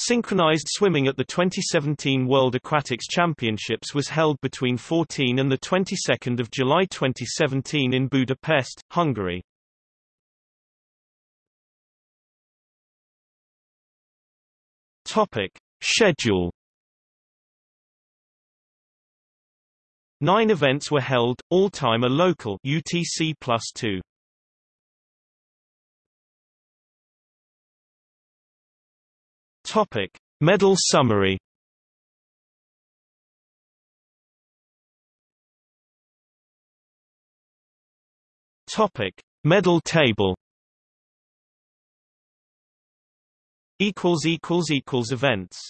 Synchronized swimming at the 2017 World Aquatics Championships was held between 14 and the 22nd of July 2017 in Budapest, Hungary. Topic: Schedule Nine events were held, all time a local UTC plus two. Topic: Medal summary. Topic: Medal table. Equals equals equals events.